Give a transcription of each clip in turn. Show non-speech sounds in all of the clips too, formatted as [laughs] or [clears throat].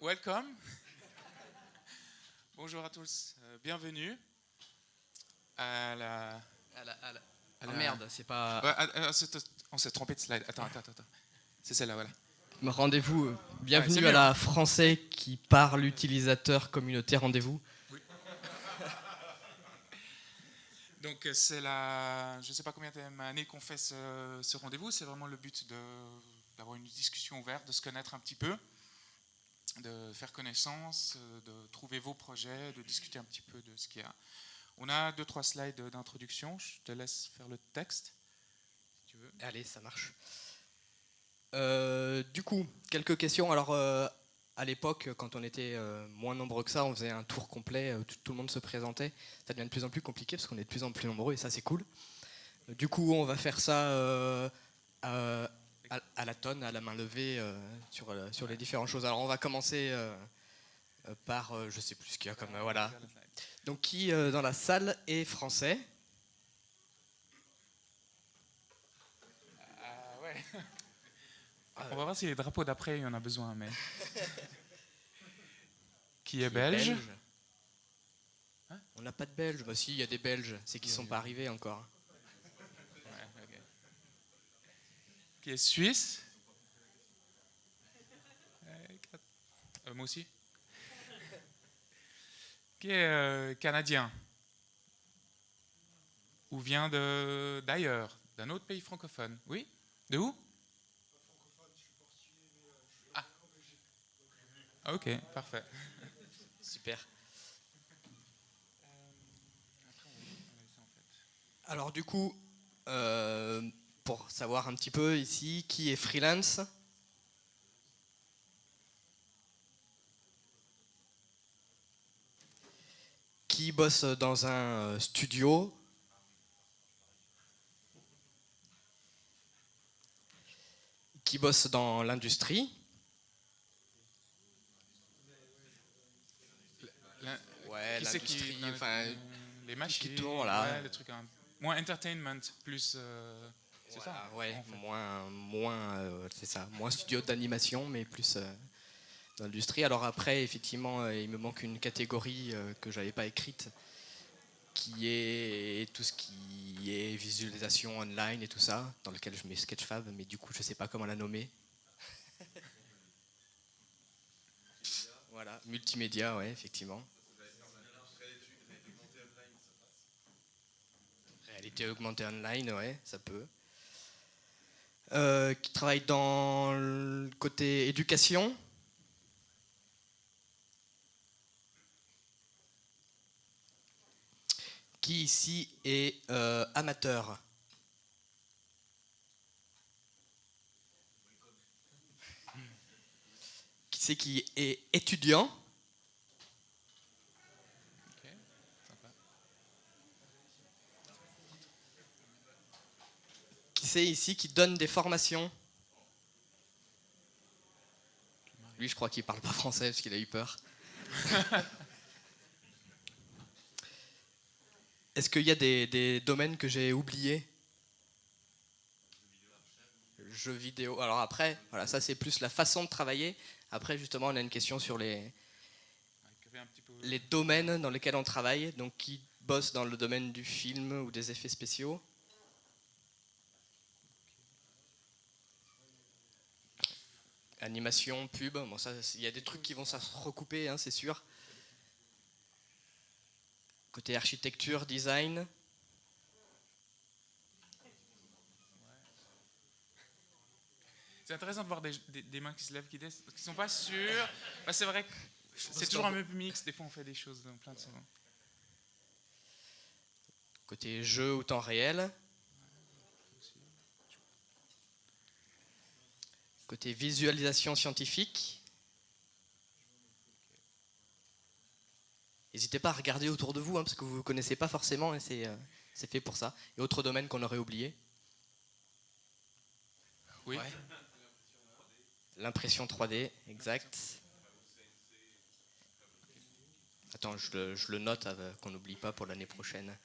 welcome. Bonjour à tous, euh, bienvenue à la. À la, à la- à Ah, la- merde, c'est pas. Ouais, ah, ah, on s'est trompé de slide. Attends, attends, attends. C'est celle-là, voilà. Rendez-vous. euh, Bienvenue à la français qui parle utilisateur communauté. Rendez-vous. [laughs] Donc euh, c'est la, je ne sais pas combien d'années qu'on fait ce, ce rendez-vous. C'est vraiment le but d'avoir une discussion ouverte, de se connaître un petit peu, de faire connaissance, euh, de trouver vos projets, de discuter un petit peu de ce qu'il y a. On a deux trois slides d'introduction. Je te laisse faire le texte. Tu veux. Allez, ça marche. Euh, du coup, quelques questions. Alors, euh, à l'époque, quand on était moins nombreux que ça, on faisait un tour complet, tout, tout le monde se présentait. Ça devient de plus en plus compliqué parce qu'on est de plus en plus nombreux et ça, c'est cool. Du coup, on va faire ça à, la tonne, à la main levée, euh, sur, euh, sur les différentes choses. Alors, on va commencer euh, par, je sais plus ce qu'il y a comme. voilà. Donc, qui dans la salle est français? Ah ouais. [laughs] On va voir si les drapeaux d'après, il y en a besoin, mais. [laughs] Qui est belge? Hein? On n'a pas de Belges. Bah si, il y a des Belges. C'est qu'ils sont pas arrivés encore. Ouais, ok. Qui est suisse Euh, Moi aussi. Qui est euh, canadien Ou vient de d'ailleurs, d'un autre pays francophone Oui? De où? Ah. Ok, parfait. Super. Alors du coup, euh, pour savoir un petit peu ici, qui est freelance. Qui bosse dans un euh, studio. Qui bosse dans l'industrie. L'in- Ouais, Qui qui l'industrie, enfin, les qui machines, tourne, là. ouais, les trucs un- moins entertainment, plus euh, c'est ça. Ouais, moins, moins, euh, c'est ça, moins studio d'animation, mais plus euh, dans l'industrie. Alors après, effectivement, euh, il me manque une catégorie euh, que j'avais pas écrite, qui est tout ce qui est visualisation online et tout ça, dans lequel je mets Sketchfab, mais du coup, je sais pas comment la nommer. [laughs] voilà, multimédia, ouais, effectivement. Réalité augmentée online, ouais, ça peut. Euh, qui travaille dans le côté éducation. Qui ici est euh, amateur? Qui c'est qui est étudiant? Qui c'est ici qui donne des formations Lui, je crois qu'il parle pas français parce qu'il a eu peur. [laughs] Est-ce qu'il y a des, des domaines que j'ai oubliés? Jeux vidéo. Alors après, voilà, ça c'est plus la façon de travailler. Après, justement, on a une question sur les, les domaines dans lesquels on travaille. Donc, qui bosse dans le domaine du film ou des effets spéciaux Animation, pub, bon ça, il y a des trucs qui vont se recouper, hein, c'est sûr. Côté architecture, design, C'est intéressant de voir des, des- des mains qui se lèvent, qui disent, qui sont pas sûrs. Bah, c'est vrai que c'est toujours un peu mix. Des fois, on fait des choses dans plein de sens. côté jeu ou temps réel, côté visualisation scientifique. N'hésitez pas à regarder autour de vous, hein, parce que vous ne connaissez pas forcément, et c'est euh, c'est fait pour ça. Et autre domaine qu'on aurait oublié Oui. Ouais. L'impression 3D, exact. Attends, je le, je le note euh, qu'on n'oublie pas pour l'année prochaine.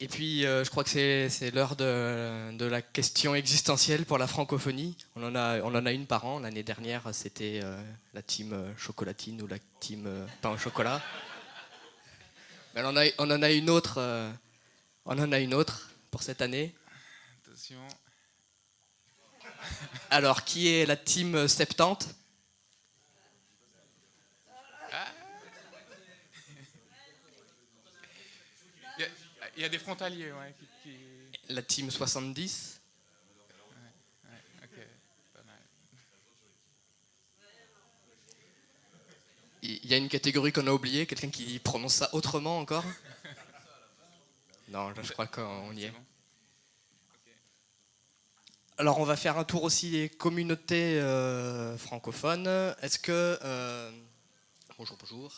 Et puis, euh, je crois que c'est l'heure de, de la question existentielle pour la francophonie. On en a, on en a une par an. L'année dernière, c'était euh, la team euh, chocolatine ou la team euh, pain au chocolat. Mais on en a, on en a une autre. on en a une autre pour cette année. Attention. Alors, qui est la team 70 Il y, a, il y a des frontaliers, ouais. Qui, qui- La team 70 Ok, pas mal. Il y a une catégorie qu'on a oubliée, quelqu'un qui prononce ça autrement encore [laughs] Non, là, je crois qu'on y est. Alors, on va faire un tour aussi des communautés euh, francophones. Est-ce que. euh, bonjour, bonjour.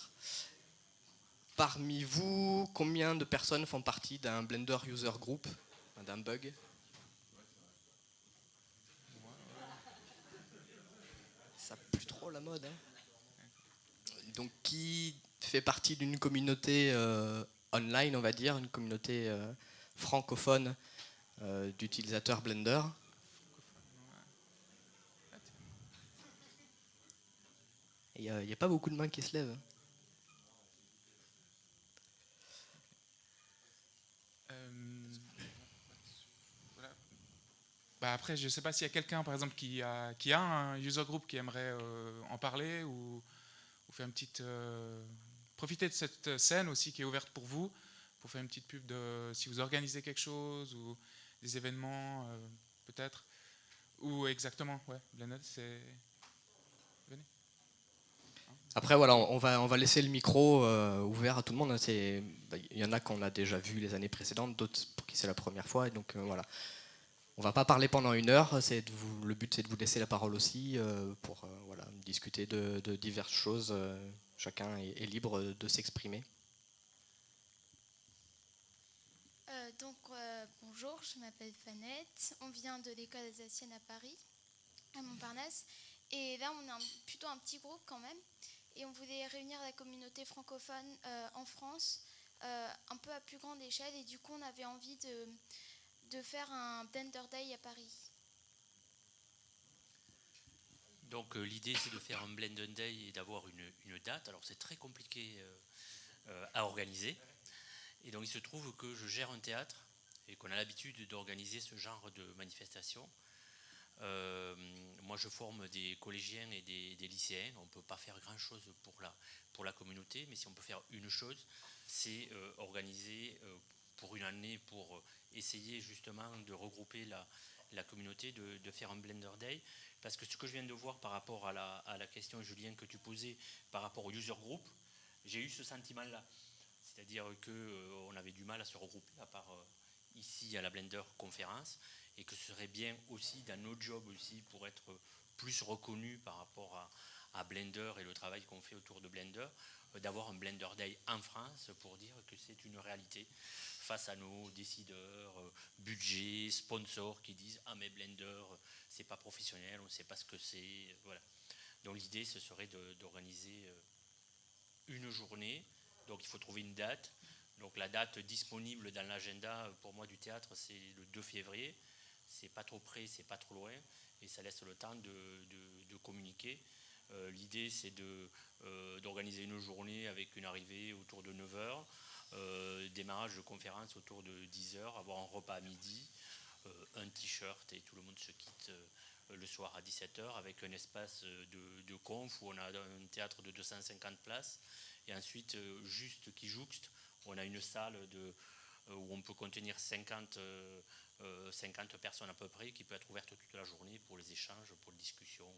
Parmi vous, combien de personnes font partie d'un Blender User Group D'un bug? Ça plus trop la mode. hein. Donc, qui fait partie d'une communauté euh, online, on va dire, une communauté euh, francophone euh, d'utilisateurs Blender? Il n'y a, pas beaucoup de mains qui se lèvent. Bah après, je ne sais pas s'il y a quelqu'un, par exemple, qui a, qui a un user group qui aimerait euh, en parler ou, faire une petite. euh, profiter de cette scène aussi qui est ouverte pour vous, pour faire une petite pub de si vous organisez quelque chose ou des événements, euh, peut-être. Ou exactement, ouais, c'est. Après, voilà, on va, on va laisser le micro ouvert à tout le monde. hein. Bah, Il y en a qu'on a déjà vu les années précédentes, d'autres pour qui c'est la première fois. Donc, voilà. On va pas parler pendant une heure. Le but, c'est de vous laisser la parole aussi euh, pour euh, discuter de, diverses choses. euh, chacun est, libre de s'exprimer. Donc, bonjour, je m'appelle Fanette. On vient de l'école alsacienne à Paris, à Montparnasse. Et là, on est plutôt un petit groupe quand même. Et on voulait réunir la communauté francophone en France, un peu à plus grande échelle. Et du coup, on avait envie de, de faire un Blender Day à Paris. Donc euh, l'idée c'est de faire un Blend Day et d'avoir une, date. Alors c'est très compliqué euh, euh, à organiser. Et donc il se trouve que je gère un théâtre et qu'on a l'habitude d'organiser ce genre de manifestation. Moi je forme des collégiens et des, des lycéens. On ne peut pas faire grand chose pour la, pour la communauté, mais si on peut faire une chose, c'est organiser pour une année pour essayer justement de regrouper la, communauté, de, faire un Blender Day. Parce que ce que je viens de voir par rapport à la, question, Julien, que tu posais par rapport au user group, j'ai eu ce sentiment-là. C'est-à-dire qu'on avait du mal à se regrouper, à part euh, ici à la Blender conférence, et que ce serait bien aussi dans nos jobs aussi pour être plus reconnu par rapport à, Blender et le travail qu'on fait autour de Blender, euh, d'avoir un Blender Day en France pour dire que c'est une réalité face à nos décideurs, euh, budgets, sponsors qui disent Ah, mais Blender, euh, c'est pas professionnel, on ne sait pas ce que c'est. euh, Voilà. Donc l'idée, ce serait d'organiser euh, une journée. Donc il faut trouver une date. Donc la date disponible dans l'agenda euh, pour moi du théâtre, c'est le 2 février. C'est pas trop près, c'est pas trop loin, et ça laisse le temps de, de- de communiquer. Euh, L'idée, c'est euh, d'organiser une journée avec une arrivée autour de 9h, euh, démarrage de conférence autour de 10h, avoir un repas à midi, un t-shirt et tout le monde se quitte le soir à 17h avec un espace de, conf où on a un théâtre de 250 places et ensuite juste qui jouxte, on a une salle où on peut contenir 50, euh, euh, 50 personnes à peu près qui peut être ouverte toute la journée pour les échanges, pour les discussions,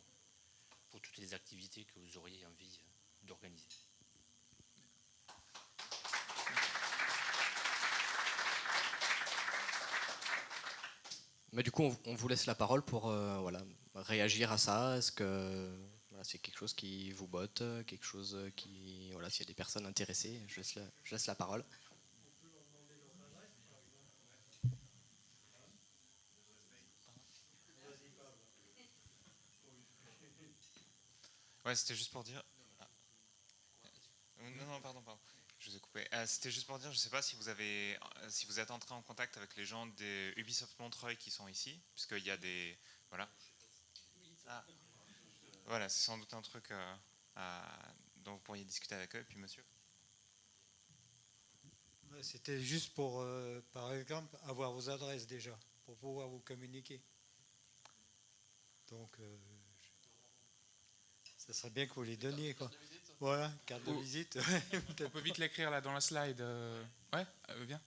activités que vous auriez envie euh, d'organiser. Mais du coup, on, vous laisse la parole pour euh, voilà, réagir à ça. Est-ce que c'est quelque chose qui vous botte, quelque chose qui voilà, s'il y a des personnes intéressées, je laisse la parole. Ouais, c'était juste pour dire. Ah. Non, non, pardon, pardon. Je je vous ai coupé. Euh, c'était juste pour dire, je ne sais pas si vous avez, euh, si vous êtes entré en contact avec les gens des Ubisoft Montreuil qui sont ici, puisqu'il y a des, voilà. Ah. Voilà, c'est sans doute un truc euh, dont vous pourriez discuter avec eux. Et puis, monsieur. C'était juste pour, par exemple, avoir vos adresses déjà, pour pouvoir vous communiquer. Donc, ça serait bien que vous les donniez, quoi. Voilà, carte de visite. [laughs] On peut vite l'écrire là dans la slide. Euh. Ouais, euh, bien.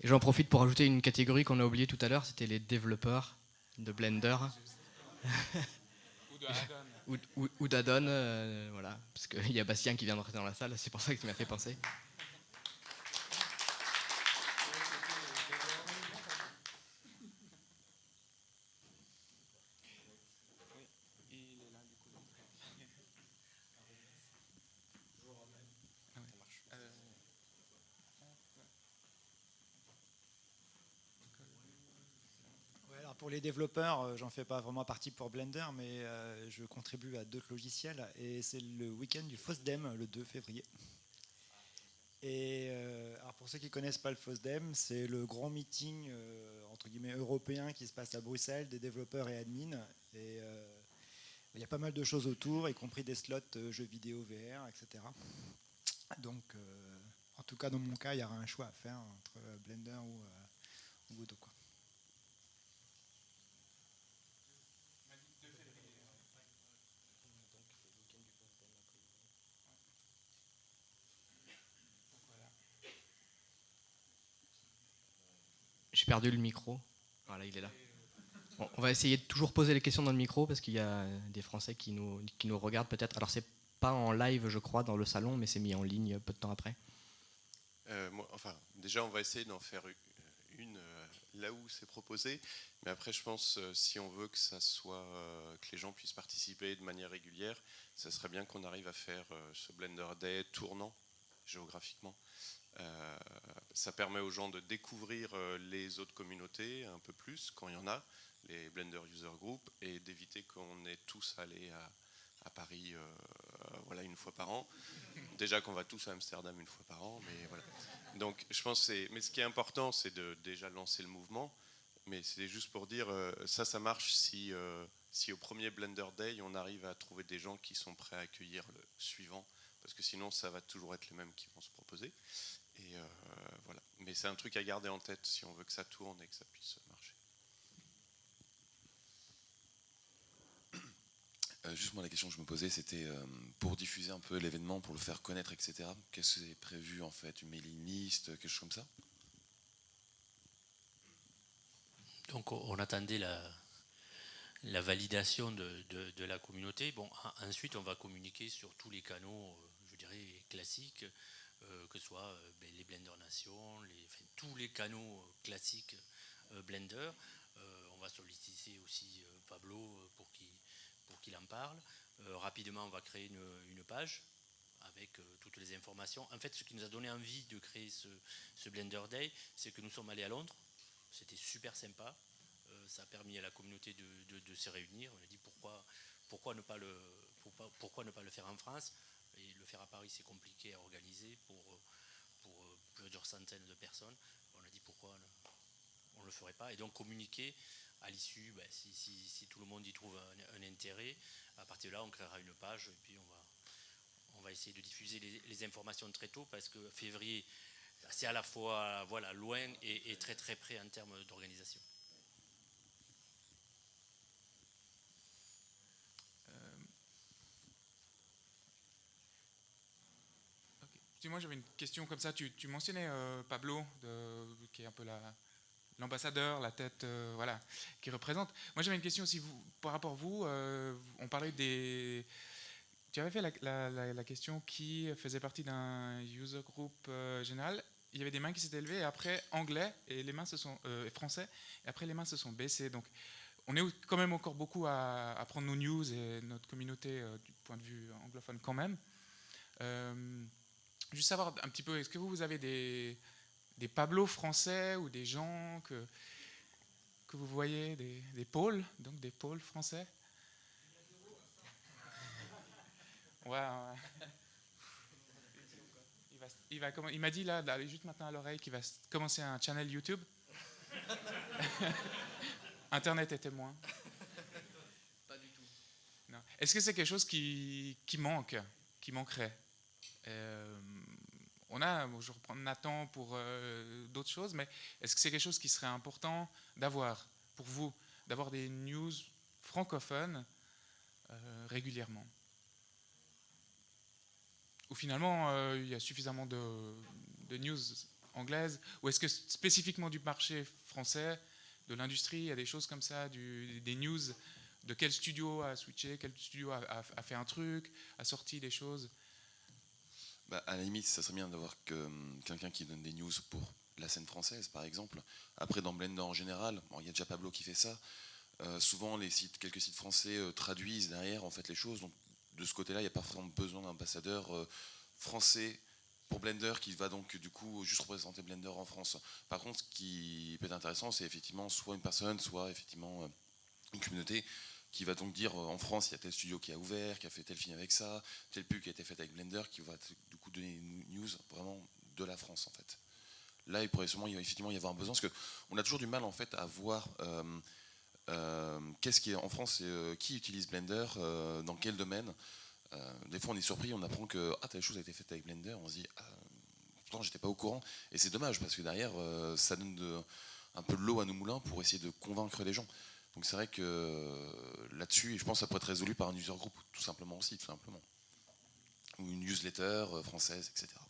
Et j'en profite pour ajouter une catégorie qu'on a oubliée tout à l'heure, c'était les développeurs de Blender. ou [laughs] d'addon. Euh, voilà. Parce qu'il y a Bastien qui vient de rentrer dans la salle, c'est pour ça que tu m'as fait penser. pour développeurs, euh, j'en fais pas vraiment partie pour Blender, mais euh, je contribue à d'autres logiciels. Et c'est le week-end du FOSDEM, le 2 février. Et euh, alors pour ceux qui ne connaissent pas le FOSDEM, c'est le grand meeting entre guillemets européen qui se passe à Bruxelles, des développeurs et admins. Et il y a pas mal de choses autour, y compris des slots jeux vidéo VR, etc. Donc, en tout cas, dans mon cas, il y aura un choix à faire entre Blender ou, ou. Perdu le micro. Voilà, il est là. on va essayer de toujours poser les questions dans le micro parce qu'il y a des Français qui nous, qui nous regardent peut-être. Alors c'est pas en live, je crois, dans le salon, mais c'est mis en ligne peu de temps après. Euh, enfin, déjà, on va essayer d'en faire une euh, là où c'est proposé. Mais après, je pense, euh, si on veut que ça soit, que les gens puissent participer de manière régulière, ça serait bien qu'on arrive à faire ce Blender Day tournant géographiquement. Euh, ça permet aux gens de découvrir euh, les autres communautés un peu plus quand il y en a, les Blender User Group, et d'éviter qu'on ait tous allé à, Paris euh, voilà, une fois par an. Déjà qu'on va tous à Amsterdam une fois par an, mais voilà. Donc je pense c'est. Mais ce qui est important, c'est de déjà lancer le mouvement. Mais c'est juste pour dire, ça, ça marche si, si au premier Blender Day, on arrive à trouver des gens qui sont prêts à accueillir le suivant, parce que sinon, ça va toujours être les mêmes qui vont se proposer. Et euh. Mais c'est un truc à garder en tête si on veut que ça tourne et que ça puisse marcher. Euh, juste moi la question que je me posais c'était euh, pour diffuser un peu l'événement, pour le faire connaître, etc. Qu'est-ce qui est prévu en fait? Une mailing list, quelque chose comme ça? Donc on attendait la, la validation de, de, la communauté. Bon, ensuite on va communiquer sur tous les canaux, je dirais, classiques. Euh, que ce soit euh, ben, les Blender Nation, tous les canaux euh, classiques Blender. on va solliciter aussi Pablo pour qu'il en parle. rapidement, on va créer une, page avec toutes les informations. En fait, ce qui nous a donné envie de créer ce, Blender Day, c'est que nous sommes allés à Londres. C'était super sympa. ça a permis à la communauté de, se réunir. On a dit pourquoi, ne pas le, faire en France? À Paris, c'est compliqué à organiser pour, pour euh, plusieurs centaines de personnes. On a dit pourquoi on ne le ferait pas. Et donc communiquer à l'issue, ben, si, tout le monde y trouve un, intérêt, à partir de là, on créera une page et puis on va, on va essayer de diffuser les, informations très tôt parce que février, c'est à la fois voilà, loin et très très près en termes d'organisation. Moi j'avais une question comme ça. Tu, mentionnais euh, Pablo, qui est un peu l'ambassadeur, la tête, euh, voilà, qui représente. Moi j'avais une question aussi par rapport à vous. Euh, on parlait des. Tu avais fait la, question qui faisait partie d'un user group général. Il y avait des mains qui s'étaient levées et après anglais et les mains se sont français et après les mains se sont baissées. Donc on est quand même encore beaucoup à prendre nos news et notre communauté du point de vue anglophone quand même. Juste savoir un petit peu, est-ce que vous avez des, des Pablo français ou des gens que, que vous voyez, des, des pôles, donc des pôles français? Ouais, ouais. Il, va, il, va, il m'a dit là, d'aller juste maintenant à l'oreille, qu'il va commencer un channel YouTube. [laughs] Internet est témoin. Pas du tout. Est-ce que c'est quelque chose qui, qui, manque, qui manquerait? Euh, On a, je reprends Nathan pour euh, d'autres choses, mais est-ce que c'est quelque chose qui serait important d'avoir pour vous, d'avoir des news francophones euh, régulièrement? Ou finalement, euh, il y a suffisamment de, news anglaises? Ou est-ce que spécifiquement du marché français, de l'industrie, il y a des choses comme ça, des news? De quel studio a switché, quel studio a fait un truc, a sorti des choses? Bah, À la limite, ça serait bien d'avoir hum, quelqu'un qui donne des news pour la scène française, par exemple. Après, dans Blender en général, il y a déjà Pablo qui fait ça. Euh, souvent, les sites, quelques sites français euh, traduisent derrière en fait les choses. Donc, de ce côté-là, il n'y a pas vraiment besoin d'ambassadeur euh, français pour Blender qui va donc du coup juste représenter Blender en France. Par contre, ce qui peut être intéressant, c'est effectivement soit une personne, soit effectivement une communauté qui va donc dire en France il y a tel studio qui a ouvert, qui a fait tel film avec ça, tel pub qui a été fait avec Blender, qui va coup donner une news vraiment de la France en fait. Là, il pourrait sûrement effectivement y avoir un besoin parce qu'on a toujours du mal en fait à voir euh, euh, qu'est-ce qui est en France, euh, qui utilise Blender, dans quel domaine. des fois, on est surpris, on apprend que ah, telle chose a été faite avec Blender, on se dit ah, pourtant j'étais pas au courant et c'est dommage parce que derrière ça donne un peu de l'eau à nos moulins pour essayer de convaincre les gens. Donc c'est vrai que là-dessus, je pense que ça pourrait être résolu par un user group, tout simplement aussi, tout simplement. Ou une newsletter euh, française, etc.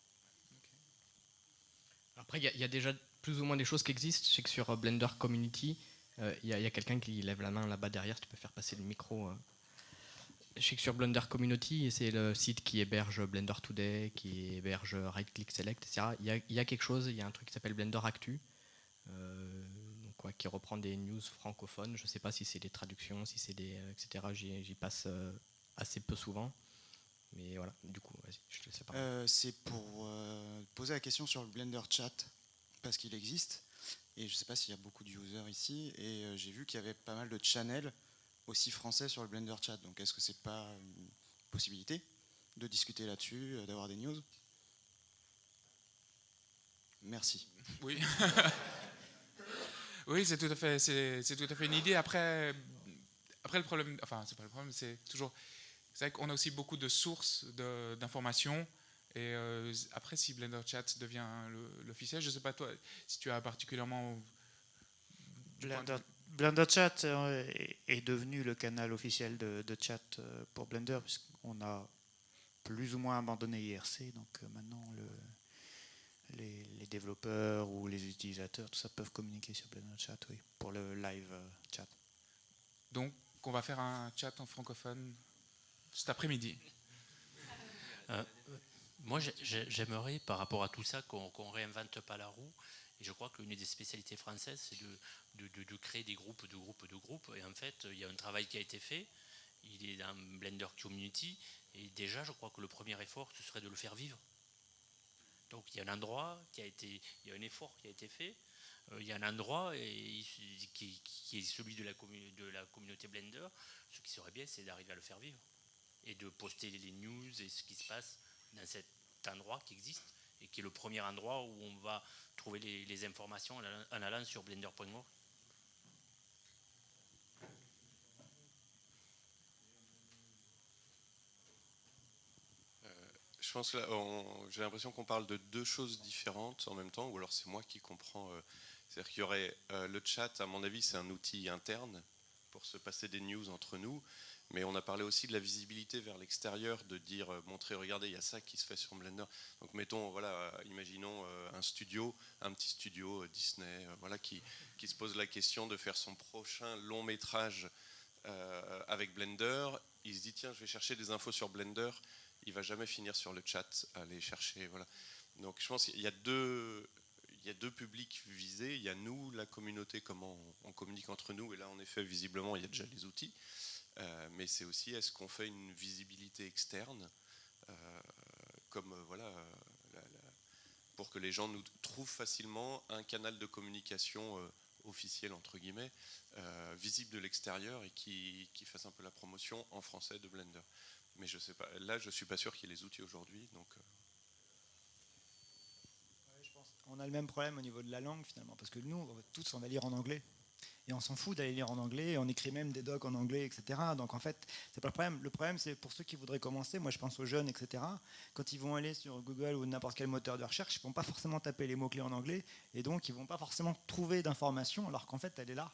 Après, il y, a déjà plus ou moins des choses qui existent. Je sais que sur euh, Blender Community, il euh, y, y, a quelqu'un qui lève la main là-bas derrière, tu peux faire passer le micro. Euh. Je sais que sur Blender Community, c'est le site qui héberge Blender Today, qui héberge Right Click Select, etc. Il y, a quelque chose, il y a un truc qui s'appelle Blender Actu. Qui reprend des news francophones. Je ne sais pas si c'est des traductions, si c'est des. etc. J'y passe assez peu souvent. Mais voilà, du coup, vas-y, je te laisse parler. Euh, c'est pour euh, poser la question sur le Blender Chat, parce qu'il existe. Et je ne sais pas s'il y a beaucoup de users ici. Et euh, j'ai vu qu'il y avait pas mal de channels aussi français sur le Blender Chat. Donc est-ce que c'est pas une possibilité de discuter là-dessus, euh, d'avoir des news? Merci. [laughs] Oui. Oui, c'est tout à fait, c'est tout à fait une idée. Après, après le problème, enfin c'est pas le problème, c'est toujours, c'est vrai qu'on a aussi beaucoup de sources d'informations. Et euh, après, si Blender Chat devient l'officiel, je ne sais pas toi, si tu as particulièrement Blender, Blender Chat est devenu le canal officiel de, de chat euh, pour Blender puisqu'on a plus ou moins abandonné IRC, donc euh, maintenant le les, les, développeurs ou les utilisateurs, tout ça peuvent communiquer sur Blender Chat, oui, pour le live euh, chat. Donc, on va faire un chat en francophone cet après-midi. Euh, moi, j'aimerais, par rapport à tout ça, qu'on qu réinvente pas la roue. Et je crois qu'une des spécialités françaises, c'est de, créer des groupes, de groupes, de groupes. Et en fait, il y a un travail qui a été fait. Il est dans Blender Community. Et déjà, je crois que le premier effort, ce serait de le faire vivre. Donc il y a un endroit qui a été, il y a un effort qui a été fait. Euh, il y a un endroit qui, est celui de la, de la, communauté Blender. Ce qui serait bien, c'est d'arriver à le faire vivre et de poster les news et ce qui se passe dans cet endroit qui existe et qui est le premier endroit où on va trouver les, informations en allant sur blender.org. je pense j'ai l'impression qu'on parle de deux choses différentes en même temps, ou alors c'est moi qui comprends. Euh, C'est-à-dire qu'il y aurait euh, le chat, à mon avis, c'est un outil interne pour se passer des news entre nous, mais on a parlé aussi de la visibilité vers l'extérieur, de dire, euh, montrer, regardez, il y a ça qui se fait sur Blender. Donc mettons, voilà, euh, imaginons euh, un studio, un petit studio Disney, voilà, qui, se pose la question de faire son prochain long métrage avec Blender. Il se dit, tiens, je vais chercher des infos sur Blender il va jamais finir sur le chat aller chercher. Voilà. Donc je pense qu'il y a deux, y a deux publics visés. Il y a nous, la communauté, comment on communique entre nous. Et là, en effet, visiblement, il y a déjà les outils. Euh, mais c'est aussi, est-ce qu'on fait une visibilité externe, euh, comme euh, voilà, pour que les gens nous trouvent facilement un canal de communication officiel entre guillemets, visible de l'extérieur et qui, fasse un peu la promotion en français de Blender mais je sais pas. Là, je suis pas sûr qu'il y ait les outils aujourd'hui. Donc. On a le même problème au niveau de la langue finalement, parce que nous, tous, on va lire en anglais. Et on s'en fout d'aller lire en anglais, on écrit même des docs en anglais, etc. Donc en fait, c'est pas le problème. Le problème, c'est pour ceux qui voudraient commencer, moi je pense aux jeunes, etc. Quand ils vont aller sur Google ou n'importe quel moteur de recherche, ils vont pas forcément taper les mots-clés en anglais, et donc ils vont pas forcément trouver d'informations, alors qu'en fait, elle est là.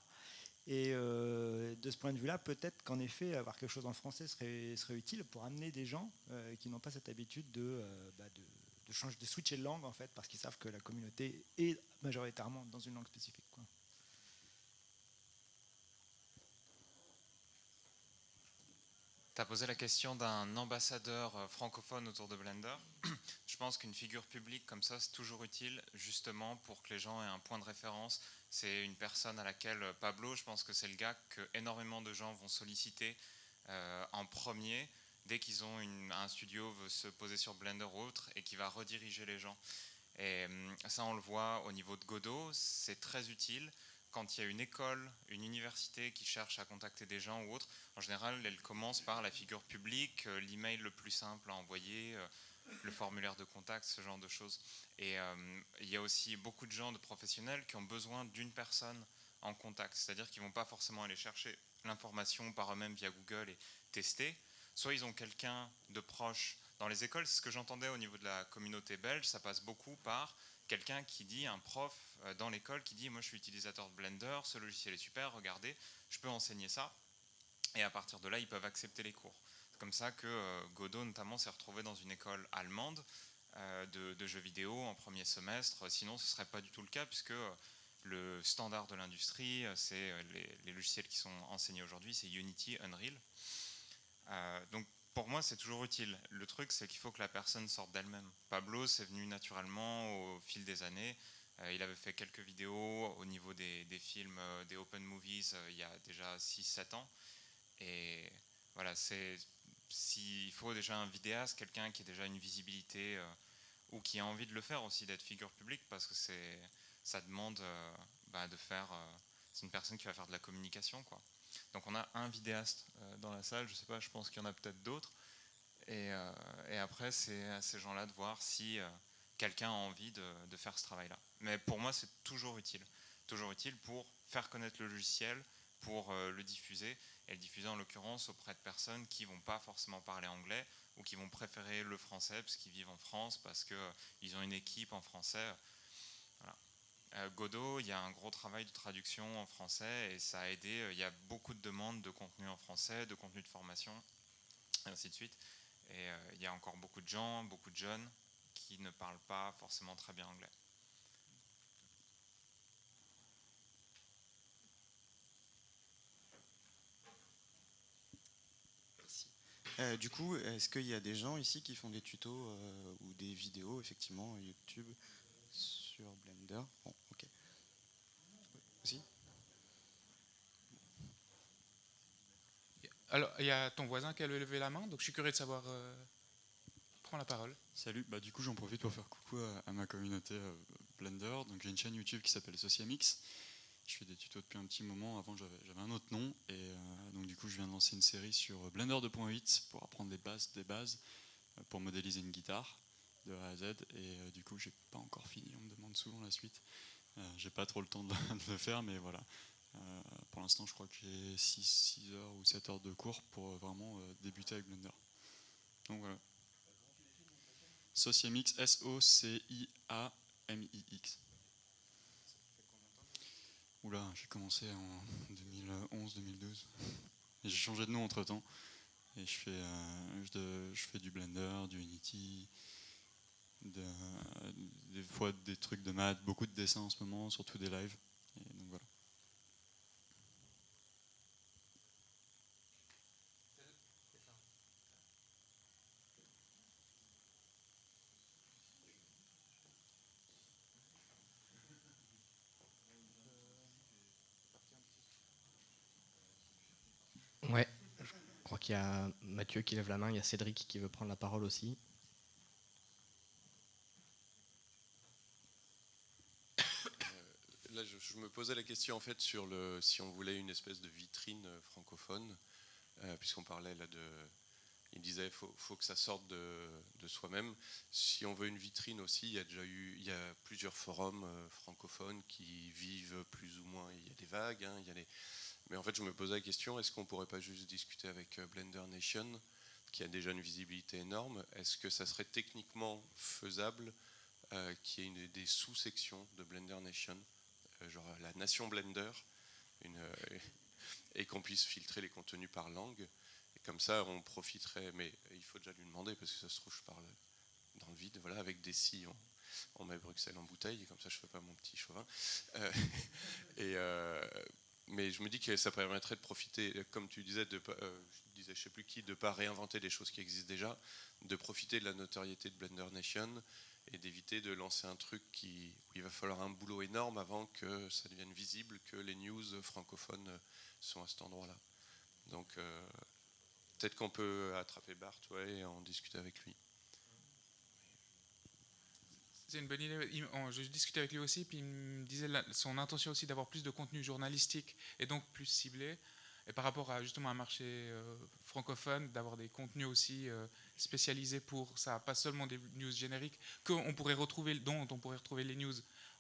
Et euh, de ce point de vue-là, peut-être qu'en effet, avoir quelque chose en français serait, utile pour amener des gens euh, qui n'ont pas cette habitude de, euh, bah, de changer, de switcher de langue en fait, parce qu'ils savent que la communauté est majoritairement dans une langue spécifique. Tu as posé la question d'un ambassadeur euh, francophone autour de Blender. [clears throat] Je pense qu'une figure publique comme ça, c'est toujours utile, justement, pour que les gens aient un point de référence. C'est une personne à laquelle euh, Pablo, je pense que c'est le gars que énormément de gens vont solliciter euh, en premier dès qu'ils ont un studio veut se poser sur Blender ou autre et qui va rediriger les gens. Et hum, ça, on le voit au niveau de Godot, c'est très utile quand il y a une école, une université qui cherche à contacter des gens ou autre. En général, elle commence par la figure publique, euh, l'email le plus simple à envoyer, euh, le formulaire de contact, ce genre de choses. Et hum, il y a aussi beaucoup de gens, de professionnels, qui ont besoin d'une personne en contact. C'est-à-dire qu'ils ne vont pas forcément aller chercher l'information par eux-mêmes via Google et tester, soit ils ont quelqu'un de proche. Dans les écoles, c'est ce que j'entendais au niveau de la communauté belge, ça passe beaucoup par quelqu'un qui dit, un prof euh, dans l'école qui dit, moi je suis utilisateur de Blender, ce logiciel est super, regardez, je peux enseigner ça. Et à partir de là, ils peuvent accepter les cours. C'est comme ça que euh, Godot notamment s'est retrouvé dans une école allemande euh, de, jeux vidéo en premier semestre. Sinon, ce ne serait pas du tout le cas puisque le standard de l'industrie, c'est les, logiciels qui sont enseignés aujourd'hui, c'est Unity, Unreal. Donc pour moi, c'est toujours utile. Le truc, c'est qu'il faut que la personne sorte d'elle-même. Pablo, c'est venu naturellement au fil des années. Euh, il avait fait quelques vidéos au niveau des, films, euh, des open movies, il y a déjà 6-7 ans. Et voilà, c'est s'il faut déjà un vidéaste, quelqu'un qui a déjà une visibilité ou qui a envie de le faire aussi, d'être figure publique, parce que ça demande bah, de faire. c'est une personne qui va faire de la communication, quoi. Donc on a un vidéaste euh, dans la salle, je ne sais pas, je pense qu'il y en a peut-être d'autres. Et, euh, après, c'est à ces gens-là de voir si euh, quelqu'un a envie de, faire ce travail-là. Mais pour moi, c'est toujours utile. Toujours utile pour faire connaître le logiciel, pour le diffuser, et le diffuser en l'occurrence auprès de personnes qui vont pas forcément parler anglais ou qui vont préférer le français parce qu'ils vivent en France, parce qu'ils ont une équipe en français. Euh, Godot, il y a un gros travail de traduction en français et ça a aidé. Euh, il y a beaucoup de demandes de contenu en français, de contenu de formation, et ainsi de suite. Et euh, il y a encore beaucoup de gens, beaucoup de jeunes qui ne parlent pas forcément très bien anglais. du coup, est-ce qu'il y a des gens ici qui font des tutos ou des vidéos, effectivement, YouTube sur Blender Alors, il y a ton voisin qui a levé la main, donc je suis curieux de savoir. Euh, prends la parole. Salut, bah, du coup j'en profite pour faire coucou à, ma communauté euh, Blender. Donc j'ai une chaîne YouTube qui s'appelle Sociamix. Je fais des tutos depuis un petit moment. Avant j'avais un autre nom et euh, donc du coup je viens de lancer une série sur Blender 2.8 pour apprendre les bases des bases pour modéliser une guitare de A à Z. Et du coup j'ai pas encore fini. On me demande souvent la suite. j'ai pas trop le temps [laughs] de, le faire, mais voilà. Euh, pour l'instant, je crois que j'ai 6, heures ou 7 heures de cours pour euh, vraiment euh, débuter avec Blender. Donc voilà. Sociamix, S-O-C-I-A-M-I-X. Oula, j'ai commencé en 2011-2012. J'ai changé de nom entre temps. Et je fais, je, fais du Blender, du Unity, des fois des trucs de maths, beaucoup de dessins en ce moment, surtout des lives. Et donc voilà. Ouais, je crois qu'il y a Mathieu qui lève la main, il y a Cédric qui veut prendre la parole aussi. Euh, là, je, me posais la question en fait sur le, si on voulait une espèce de vitrine francophone, euh, puisqu'on parlait là de, il disait faut, faut que ça sorte de, de soi-même. Si on veut une vitrine aussi, il y a déjà eu il y a plusieurs forums euh, francophones qui vivent plus ou moins. Il y a des vagues, hein, il y a les... mais en fait je me posais la question est-ce qu'on pourrait pas juste discuter avec euh, Blender Nation qui a déjà une visibilité énorme? Est-ce que ça serait techniquement faisable euh, qu'il y ait une, des sous-sections de Blender Nation, euh, genre la Nation Blender, euh, et qu'on puisse filtrer les contenus par langue et comme ça, on profiterait, mais il faut déjà lui demander, parce que ça se trouve, je parle dans le vide, voilà, avec des si, on, met Bruxelles en bouteille, et comme ça, je fais pas mon petit chauvin. Euh, [laughs] et, euh, mais je me dis que ça permettrait de profiter, comme tu disais, de, euh, sais plus qui, de pas réinventer des choses qui existent déjà, de profiter de la notoriété de Blender Nation et d'éviter de lancer un truc où il va falloir un boulot énorme avant que ça devienne visible que les news francophones sont à cet endroit-là. Donc euh, peut-être qu'on peut attraper Bart ouais, et en discuter avec lui. C'est une bonne idée. Je discutais avec lui aussi, puis il me disait son intention aussi d'avoir plus de contenu journalistique et donc plus ciblé. Et par rapport à justement un marché euh, francophone, d'avoir des contenus aussi euh, spécialisés pour ça, pas seulement des news génériques que pourrait retrouver, dont on pourrait retrouver les news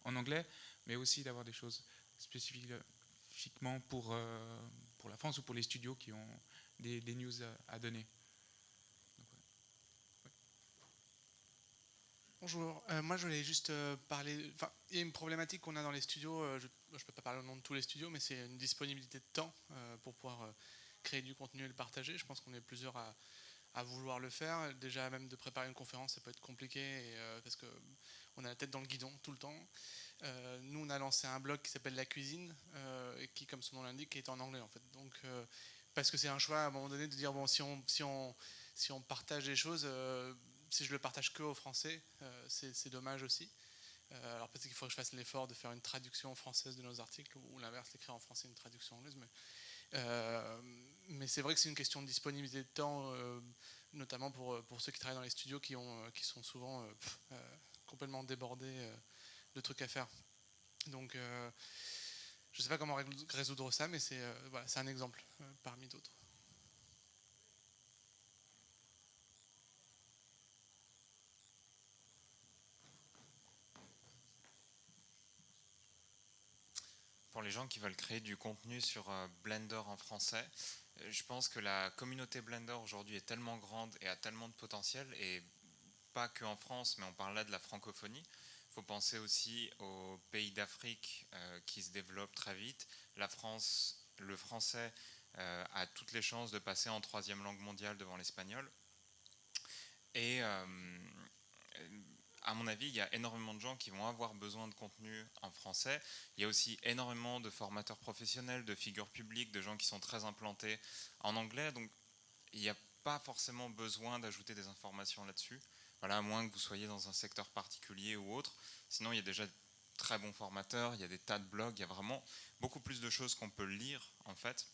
en anglais, mais aussi d'avoir des choses spécifiquement pour, euh, pour la France ou pour les studios qui ont des, des news à, donner. Bonjour, Euh, moi je voulais juste euh, parler, il y a une problématique qu'on a dans les studios, euh, je ne peux pas parler au nom de tous les studios, mais c'est une disponibilité de temps pour pouvoir créer du contenu et le partager. Je pense qu'on est plusieurs à, à vouloir le faire. Déjà même de préparer une conférence, ça peut être compliqué euh, parce qu'on a la tête dans le guidon tout le temps. Euh, nous on a lancé un blog qui s'appelle La Cuisine, euh, et qui comme son nom l'indique est en anglais en fait. Donc parce que c'est un choix à un moment donné de dire bon si on, si on, si on partage les choses, si je le partage que au français, c'est dommage aussi. Alors peut-être qu'il faut que je fasse l'effort de faire une traduction française de nos articles ou l'inverse, l'écrire en français, une traduction anglaise. Mais, mais c'est vrai que c'est une question de disponibilité de temps, euh, notamment pour, pour ceux qui travaillent dans les studios qui, ont, euh, qui sont souvent euh, euh, complètement débordés euh, de trucs à faire. Donc euh, je ne sais pas comment résoudre ça, mais c'est euh, voilà, un exemple euh, parmi d'autres. Pour les gens qui veulent créer du contenu sur euh, Blender en français, euh, je pense que la communauté Blender aujourd'hui est tellement grande et a tellement de potentiel, et pas que en France, mais on parle là de la francophonie. Il faut penser aussi aux pays d'Afrique euh, qui se développent très vite. La France, le français a toutes les chances de passer en troisième langue mondiale devant l'espagnol. À mon avis, il y a énormément de gens qui vont avoir besoin de contenu en français. Il y a aussi énormément de formateurs professionnels, de figures publiques, de gens qui sont très implantés en anglais. Donc, il n'y a pas forcément besoin d'ajouter des informations là-dessus. Voilà, à moins que vous soyez dans un secteur particulier ou autre. Sinon, il y a déjà de très bons formateurs, il y a des tas de blogs, il y a vraiment beaucoup plus de choses qu'on peut lire, en fait.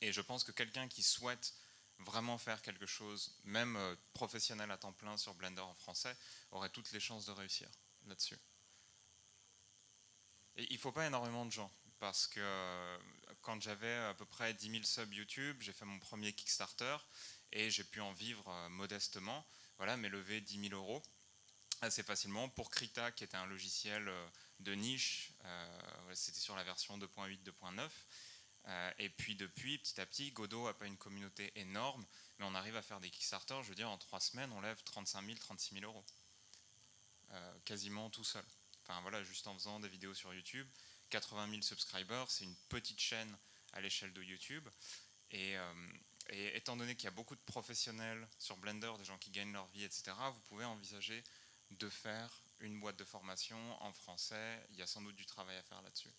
Et je pense que quelqu'un qui souhaite vraiment faire quelque chose, même euh, professionnel à temps plein sur Blender en français, aurait toutes les chances de réussir là-dessus. Et il ne faut pas énormément de gens, parce que euh, quand j'avais à peu près 10 000 subs YouTube, j'ai fait mon premier Kickstarter, et j'ai pu en vivre euh, modestement, voilà, mais lever 10 000 euros assez facilement pour Krita, qui était un logiciel de niche, c'était sur la version 2.8, 2.9, euh, et puis depuis, petit à petit, Godot n'a pas une communauté énorme, mais on arrive à faire des Kickstarter, je veux dire, en trois semaines, on lève 35 000, 36 000 euros. Euh, quasiment tout seul. Enfin voilà, juste en faisant des vidéos sur YouTube. 80 000 subscribers, c'est une petite chaîne à l'échelle de YouTube. Euh, et étant donné qu'il y a beaucoup de professionnels sur Blender, des gens qui gagnent leur vie, etc., vous pouvez envisager de faire une boîte de formation en français. Il y a sans doute du travail à faire là-dessus.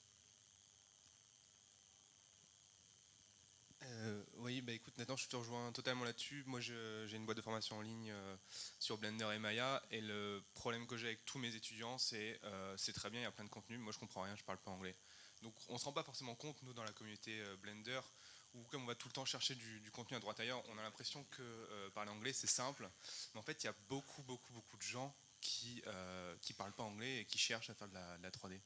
Euh, oui, bah écoute, Nathan, je te rejoins totalement là-dessus. Moi, j'ai une boîte de formation en ligne euh, sur Blender et Maya, et le problème que j'ai avec tous mes étudiants, c'est euh, c'est très bien, il y a plein de contenu, moi je comprends rien, je parle pas anglais. Donc on se rend pas forcément compte, nous, dans la communauté euh, Blender, où comme on va tout le temps chercher du, contenu à droite ailleurs, on a l'impression que parler anglais c'est simple, mais en fait il y a beaucoup, beaucoup, beaucoup de gens qui qui parlent pas anglais et qui cherchent à faire de la 3D.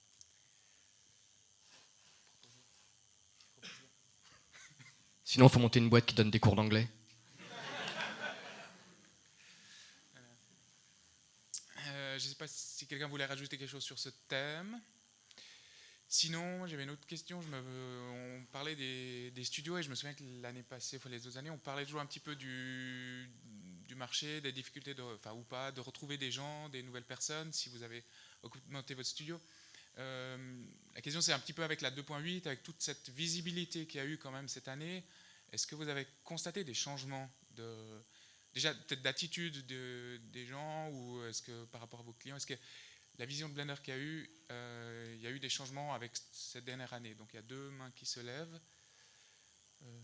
Sinon, il faut monter une boîte qui donne des cours d'anglais. Euh, je ne sais pas si quelqu'un voulait rajouter quelque chose sur ce thème. Sinon, j'avais une autre question. On parlait des, studios et je me souviens que l'année passée, enfin les deux années, on parlait toujours un petit peu du, marché, des difficultés, enfin ou pas, de retrouver des gens, des nouvelles personnes, si vous avez augmenté votre studio. Euh, la question c'est un petit peu avec la 2.8, avec toute cette visibilité qu'il y a eu quand même cette année, est-ce que vous avez constaté des changements de, déjà peut-être d'attitude de, des gens ou est-ce que par rapport à vos clients, est-ce que la vision de Blender qu'il y a eu, euh, il y a eu des changements avec cette dernière année? Donc il y a deux mains qui se lèvent. Euh,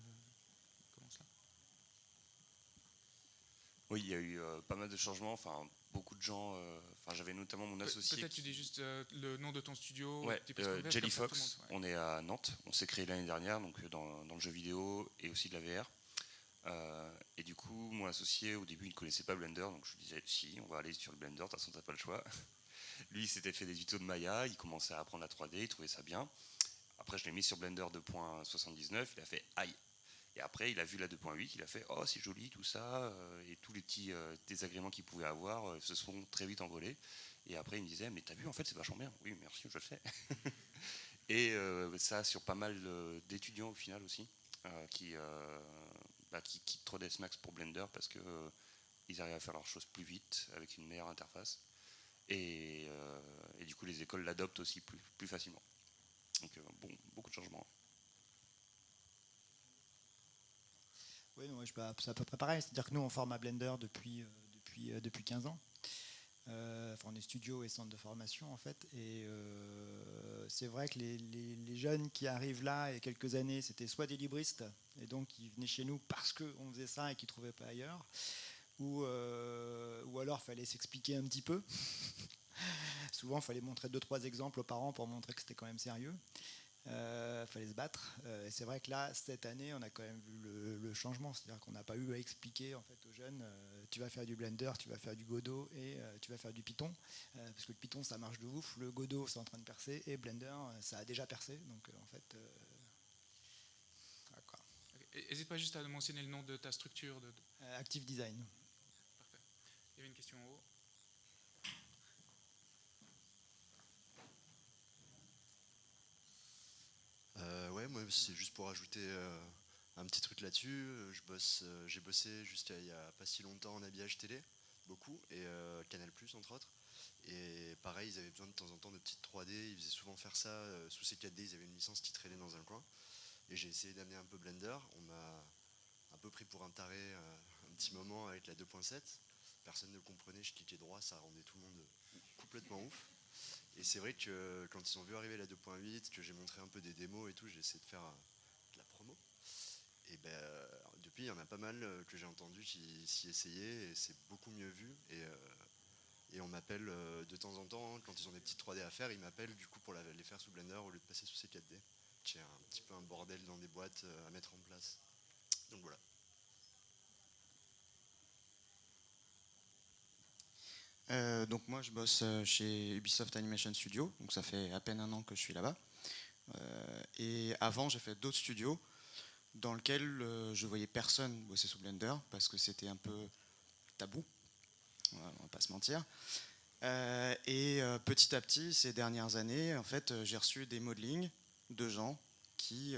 Oui, il y a eu pas mal de changements. Enfin, beaucoup de gens. Enfin, j'avais notamment mon associé. Peut-être tu dis juste euh, le nom de ton studio. Ouais, euh, Jelly Fox, ouais. on est à Nantes, on s'est créé l'année dernière donc euh, dans, dans le jeu vidéo et aussi de la VR. Euh, et du coup, mon associé au début il ne connaissait pas Blender, donc je lui disais si, on va aller sur le Blender, de toute façon t'as pas le choix. [laughs] Lui il s'était fait des tutos de Maya, il commençait à apprendre la 3D, il trouvait ça bien. Après je l'ai mis sur Blender 2.79, il a fait aïe. Et après il a vu la 2.8, il a fait oh c'est joli tout ça, euh, et tous les petits euh, désagréments qu'il pouvait avoir euh, se sont très vite envolés. Et après il me disait mais t'as vu en fait c'est vachement bien. Oui merci je le fais. [laughs] Et ça sur pas mal d'étudiants au final aussi, qui, bah, qui quittent 3ds Max pour Blender parce que ils arrivent à faire leurs choses plus vite avec une meilleure interface. Et, et du coup les écoles l'adoptent aussi plus, plus facilement. Donc bon, beaucoup de changements. Oui, moi, je- bah, c'est à peu près pareil. C'est-à-dire que nous, on forme à Blender depuis, euh, depuis, euh, depuis 15 ans. Euh, on est studio et centre de formation, en fait. Et c'est vrai que les, les- les jeunes qui arrivent là, il y a quelques années, c'était soit des libristes, et donc ils venaient chez nous parce qu'on faisait ça et qu'ils ne trouvaient pas ailleurs, ou, ou alors il fallait s'expliquer un petit peu. [laughs] Souvent, il fallait montrer deux, trois exemples aux parents pour montrer que c'était quand même sérieux. Il fallait se battre. Euh, et c'est vrai que là, cette année, on a quand même vu le, le changement. C'est-à-dire qu'on n'a pas eu à expliquer en fait, aux jeunes euh, tu vas faire du Blender, tu vas faire du Godot et euh, tu vas faire du Python. Euh, parce que le Python, ça marche de ouf. Le Godot, c'est en train de percer. Et Blender, euh, ça a déjà percé. Donc, euh, en fait. euh. N'hésite pas juste à mentionner le nom de ta structure. De, Euh, Active Design. Parfait. Il y avait une question en haut. Euh, ouais, moi c'est juste pour ajouter euh, un petit truc là-dessus. Euh, Je bosse, euh, j'ai bossé jusqu'à il y a pas si longtemps en habillage télé, beaucoup, et Canal entre autres. Et pareil, ils avaient besoin de temps en temps de petites 3D. Ils faisaient souvent faire ça sous ces 4D. Ils avaient une licence qui traînait dans un coin. Et j'ai essayé d'amener un peu Blender. On m'a un peu pris pour un taré un petit moment avec la 2.7. Personne ne le comprenait. Je cliquais droit, ça rendait tout le monde complètement ouf. Et c'est vrai que quand ils ont vu arriver la 2.8, que j'ai montré un peu des démos et tout, j'ai essayé de faire euh, de la promo. Et ben, euh, depuis, il y en a pas mal euh, que j'ai entendu qui s'y essayaient et c'est beaucoup mieux vu. Et, euh, on m'appelle euh, de temps en temps, hein, quand ils ont des petites 3D à faire, ils m'appellent du coup pour les faire sous Blender au lieu de passer sous ces 4D. J'ai un petit peu un bordel dans des boîtes euh, à mettre en place. Donc voilà. Euh, donc moi je bosse euh, chez Ubisoft Animation Studio, donc ça fait à peine un an que je suis là-bas. Euh, et avant j'ai fait d'autres studios dans lesquels euh, je voyais personne bosser sous Blender parce que c'était un peu tabou, on va, pas se mentir. Et petit à petit, ces dernières années, en fait, j'ai reçu des modelings de gens qui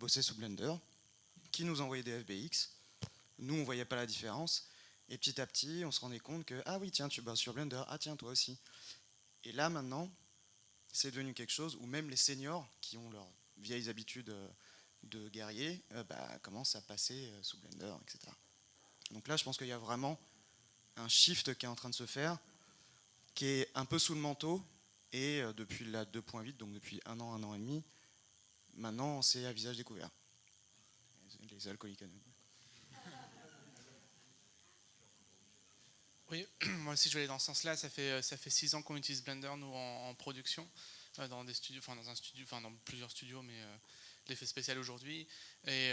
bossaient sous Blender, qui nous envoyaient des FBX. Nous, on voyait pas la différence. Et petit à petit, on se rendait compte que, ah oui, tiens, tu bosses sur Blender, ah tiens, toi aussi. Et là, maintenant, c'est devenu quelque chose où même les seniors, qui ont leurs vieilles habitudes euh, de guerrier, euh, bah, commencent à passer euh, sous Blender, etc. Donc là, je pense qu'il y a vraiment un shift qui est en train de se faire, qui est un peu sous le manteau, et depuis la 2.8, donc depuis un an, un an et demi, maintenant, c'est à visage découvert. Les alcooliques anonymes. Oui, [clears throat] moi aussi je vais aller dans ce sens-là. Ça fait, euh, ça fait six ans qu'on utilise Blender, nous, en, production, euh, dans des studios, enfin dans un studio, enfin dans plusieurs studios, mais euh, l'effet spécial aujourd'hui. Et,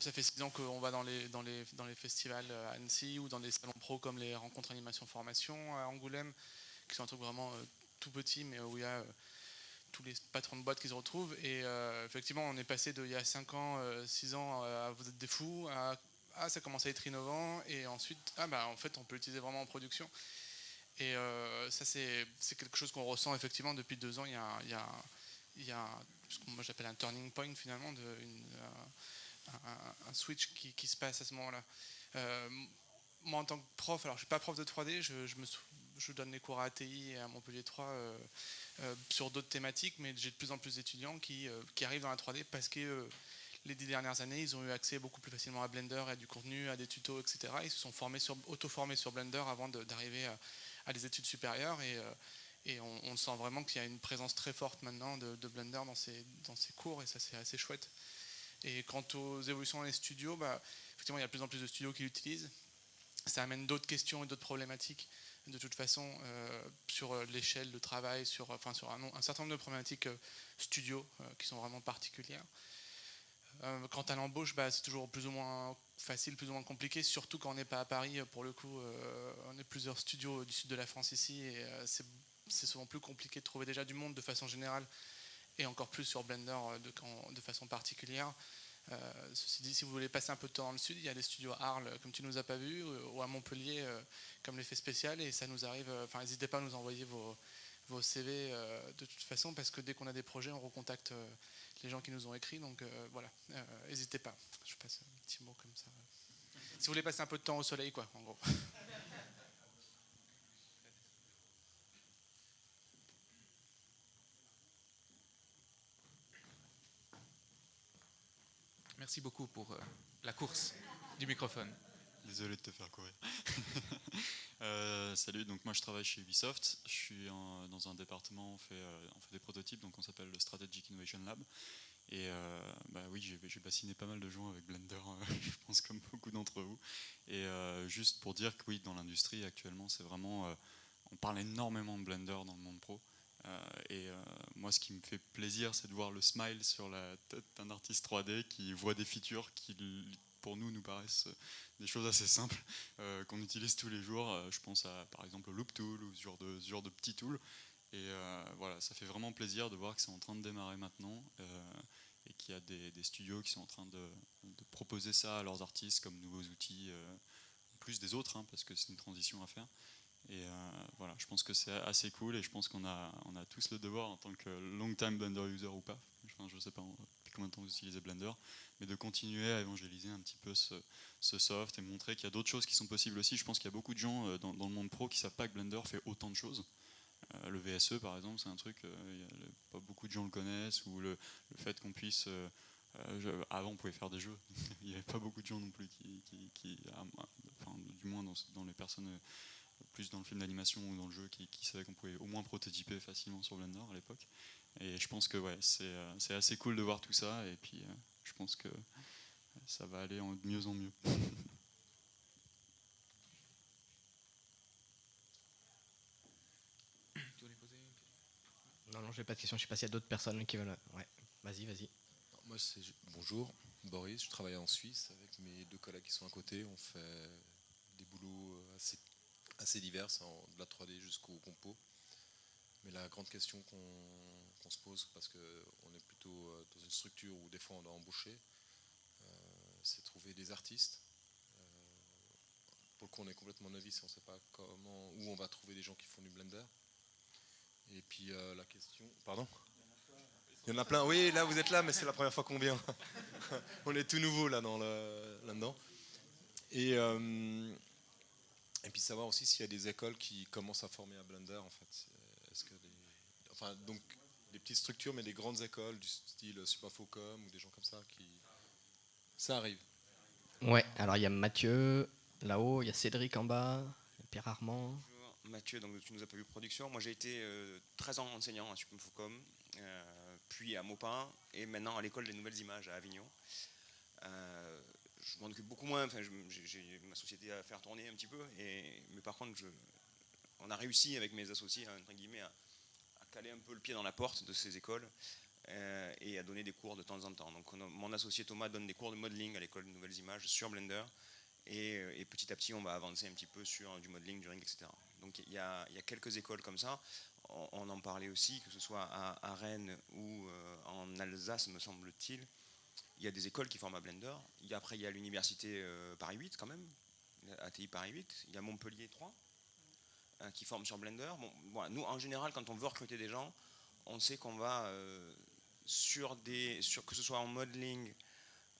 ça fait six ans qu'on va dans les, dans, les, dans les festivals à Annecy ou dans des salons pro comme les rencontres animation formation à Angoulême, qui sont un truc vraiment tout petit, mais où il y a tous les patrons de boîtes qui se retrouvent. Et effectivement, on est passé de il y a 5 ans, 6 ans, à vous êtes des fous, à ah, ça commence à être innovant, et ensuite, ah bah en fait, on peut l'utiliser vraiment en production. Et ça, c'est quelque chose qu'on ressent effectivement depuis deux ans. Il y a, il y a, ce que moi j'appelle un turning point finalement, de, un, switch qui, se passe à ce moment-là. moi, en tant que prof, alors je ne suis pas prof de 3D, je, donne des cours à ATI et à Montpellier 3 euh, euh, sur d'autres thématiques, mais j'ai de plus en plus d'étudiants qui, euh, qui, arrivent dans la 3D parce que les dix dernières années, ils ont eu accès beaucoup plus facilement à Blender, à du contenu, à des tutos, etc. Ils se sont formés sur, auto-formés sur Blender avant d'arriver à, des études supérieures et, et on, sent vraiment qu'il y a une présence très forte maintenant de, Blender dans ces, cours et ça c'est assez chouette. Et quant aux évolutions dans les studios, bah, effectivement il y a de plus en plus de studios qui l'utilisent. Ça amène d'autres questions et d'autres problématiques de toute façon euh, sur euh, l'échelle de travail, sur un, certain nombre de problématiques euh, studio qui sont vraiment particulières. Quant à l'embauche, bah, c'est toujours plus ou moins facile, plus ou moins compliqué, surtout quand on n'est pas à Paris. Pour le coup, on est plusieurs studios du sud de la France ici et c'est souvent plus compliqué de trouver déjà du monde de façon générale et encore plus sur Blender de, façon particulière. Euh, ceci dit, si vous voulez passer un peu de temps dans le sud, il y a des studios à Arles, comme tu nous as pas vu, ou à Montpellier, euh, comme l'effet spécial, et ça nous arrive. Euh, enfin, n'hésitez pas à nous envoyer vos CV de toute façon, parce que dès qu'on a des projets, on recontacte les gens qui nous ont écrit. Donc voilà, n'hésitez pas. Je passe un petit mot comme ça. Si vous voulez passer un peu de temps au soleil, quoi, en gros. Merci beaucoup pour euh, la course du microphone. Désolé de te faire courir. [laughs] Euh, salut, donc moi je travaille chez Ubisoft. Je suis dans un département, on fait, euh, on fait des prototypes, donc on s'appelle le Strategic Innovation Lab. Et bah oui, j'ai bassiné pas mal de gens avec Blender, [laughs] je pense comme beaucoup d'entre vous. Et juste pour dire que oui, dans l'industrie actuellement, c'est vraiment, on parle énormément de Blender dans le monde pro. Euh, et euh, moi, ce qui me fait plaisir, c'est de voir le smile sur la tête d'un artiste 3D qui voit des features qui, pour nous, nous paraissent des choses assez simples euh, qu'on utilise tous les jours. je pense à, par exemple, au Loop Tool ou ce genre de, genre de petits tools. Et voilà, ça fait vraiment plaisir de voir que c'est en train de démarrer maintenant et qu'il y a des, studios qui sont en train de, proposer ça à leurs artistes comme nouveaux outils, plus des autres, hein, parce que c'est une transition à faire. Et euh, voilà, je pense que c'est assez cool et je pense qu'on a, on a tous le devoir en tant que long time Blender user ou pas, je ne sais pas combien de temps vous utilisez Blender, mais de continuer à évangéliser un petit peu ce, soft et montrer qu'il y a d'autres choses qui sont possibles aussi. Je pense qu'il y a beaucoup de gens euh, dans, le monde pro qui ne savent pas que Blender fait autant de choses. Euh, le VSE par exemple, c'est un truc, pas beaucoup de gens le connaissent, ou le, fait qu'on puisse... avant on pouvait faire des jeux, [laughs] il n'y avait pas beaucoup de gens non plus qui, enfin, du moins dans, dans les personnes plus dans le film d'animation ou dans le jeu qui, qui savaient qu'on pouvait au moins prototyper facilement sur Blender à l'époque. Et je pense que ouais, c'est euh, assez cool de voir tout ça et puis euh, je pense que ça va aller de mieux en mieux. Non, non, j'ai pas de questions. Je sais pas s'il y a d'autres personnes qui veulent. Ouais, vas-y, vas-y. Moi, c'est bonjour, Boris. Je travaille en Suisse avec mes deux collègues qui sont à côté. On fait des boulots euh, assez assez diverses, de la 3D jusqu'au compo. Mais la grande question qu'on se pose, parce qu'on est plutôt euh, dans une structure où des fois on doit embaucher, euh, c'est trouver des artistes. Euh, pour le coup, on est complètement novice on ne sait pas comment, où on va trouver des gens qui font du Blender. Et puis la question. Pardon? Il y en a plein. Oui, là vous êtes là, mais c'est la première fois qu'on vient. [laughs] on est tout nouveau là là-dedans. Et et puis savoir aussi s'il y a des écoles qui commencent à former à Blender en fait. Est-ce que enfin donc des petites structures mais des grandes écoles du style Superfocom ou des gens comme ça qui ça arrive. Ouais, alors il y a Mathieu là-haut, il y a Cédric en bas, Pierre Armand. Bonjour, Mathieu, donc tu nous as pas vu production. Moi j'ai été 13 euh, ans enseignant à Superfocom, euh, puis à Maupin et maintenant à l'école des nouvelles images à Avignon. Euh, je m'en occupe beaucoup moins. Enfin, j'ai ma société à faire tourner un petit peu. Et, mais par contre, je, on a réussi avec mes associés, guillemets, à, caler un peu le pied dans la porte de ces écoles euh, et à donner des cours de temps en temps. Donc, mon associé Thomas donne des cours de modeling à l'école de nouvelles images sur Blender. Et, petit à petit, on va avancer un petit peu sur du modeling, du ring, etc. Donc, il y a, quelques écoles comme ça. On, en parlait aussi, que ce soit à, Rennes ou euh, en Alsace, me semble-t-il il y a des écoles qui forment à Blender. Il après, il y a l'université euh, Paris 8 quand même, ATI Paris 8. Il y a Montpellier 3. Euh, qui forment sur Blender. Bon, nous, en général, quand on veut recruter des gens, on sait qu'on va euh, sur des, que ce soit en modeling,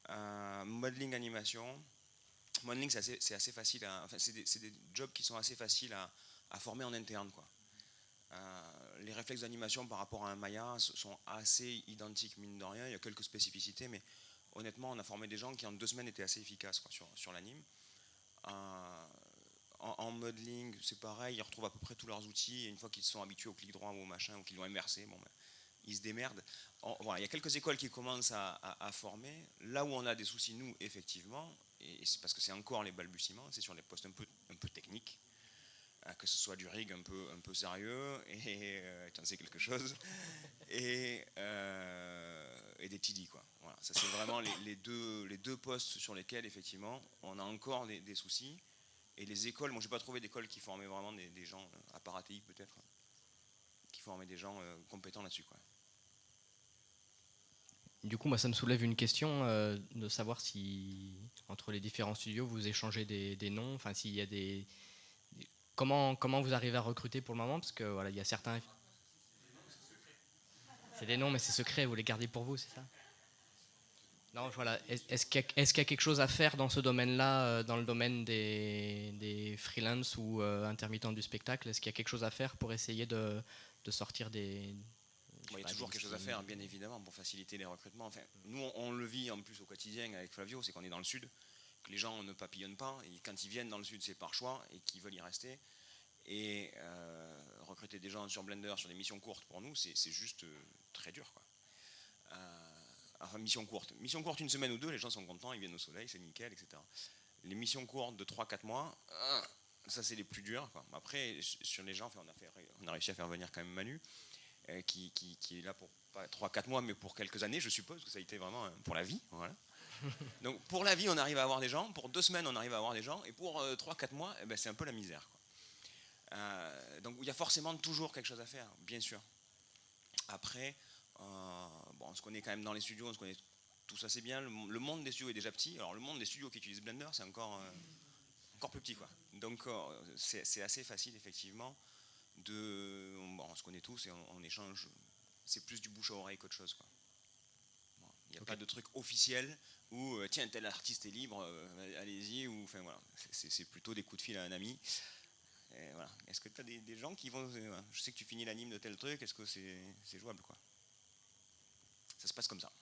euh, modeling animation. Modeling, c'est assez, facile. enfin, c'est des, jobs qui sont assez faciles à, former en interne, les réflexes d'animation par rapport à un Maya sont assez identiques, mine de rien. Il y a quelques spécificités, mais honnêtement, on a formé des gens qui en deux semaines étaient assez efficaces sur, sur l'anime. En, modeling, c'est pareil, ils retrouvent à peu près tous leurs outils, et une fois qu'ils sont habitués au clic droit ou au machin, ou qu'ils l'ont immersé, bon, ben, ils se démerdent. En- voilà, il y a quelques écoles qui commencent à, former. Là où on a des soucis, nous, effectivement, et c'est parce que c'est encore les balbutiements, c'est sur les postes un peu, un peu techniques, hein, que ce soit du rig un peu, un peu sérieux, et euh, tu en sais quelque chose, [laughs] et, euh, et des TD. Quoi. Voilà, ça, c'est vraiment les, deux, les deux postes sur lesquels, effectivement, on a encore des soucis. Et les écoles, moi, j'ai pas trouvé d'école qui formait vraiment des, des gens, euh, à part ATI peut-être, qui formaient des gens euh, compétents là-dessus. Quoi. Du coup, moi, ça me soulève une question euh, de savoir si, entre les différents studios, vous échangez des, des noms, enfin, s'il y a des... des- Comment, comment vous arrivez à recruter pour le moment? Parce que, voilà, il y a certains... C'est des noms, mais c'est secret, vous les gardez pour vous, c'est ça? Non, voilà. Est- Est-ce qu'il y, a- y quelque chose à faire dans ce domaine-là, euh, dans le domaine des, des freelance ou euh, intermittents du spectacle? Est-ce qu'il y a quelque chose à faire pour essayer de, de sortir des... Bon, il y a toujours quelque chose à faire, bien évidemment, pour faciliter les recrutements. Enfin, nous, on, on le vit en plus au quotidien avec Flavio, c'est qu'on est dans le sud, que les gens ne papillonnent pas, et quand ils viennent dans le sud, c'est par choix, et qu'ils veulent y rester. Et euh, recruter des gens sur Blender, sur des missions courtes, pour nous, c'est c'est juste euh, très dur. Quoi. Euh, enfin, mission courte. Mission courte, une semaine ou deux, les gens sont contents, ils viennent au soleil, c'est nickel, etc. Les missions courtes de 3-4 mois, euh, ça c'est les plus durs. quoi. Après, sur les gens, enfin, on, a fait- on a réussi à faire venir quand même Manu, euh, qui, qui- qui est là pour pas 3-4 mois, mais pour quelques années, je suppose, que ça a été vraiment euh, pour la vie. Voilà. [laughs] Donc pour la vie, on arrive à avoir des gens, pour deux semaines, on arrive à avoir des gens, et pour 3-4 mois, eh ben, c'est un peu la misère. quoi. Euh, donc il y a forcément toujours quelque chose à faire, bien sûr. Après, euh, bon, on se connaît quand même dans les studios, on se connaît tous assez bien. Le, le monde des studios est déjà petit. Alors le monde des studios qui utilisent Blender, c'est encore, euh, encore plus petit. Quoi. Donc euh, c'est assez facile, effectivement, de... bon, on se connaît tous et on, on échange. C'est plus du bouche à oreille qu'autre chose. quoi. Il n'y a pas de truc officiel où, euh, tiens, tel artiste est libre, euh, allez-y. Ou, enfin, voilà. C'est- plutôt des coups de fil à un ami. Voilà. Est-ce que tu as des, des gens qui vont. euh, Je sais que tu finis l'anime de tel truc, est-ce que c'est c'est jouable quoi? Ça se passe comme ça.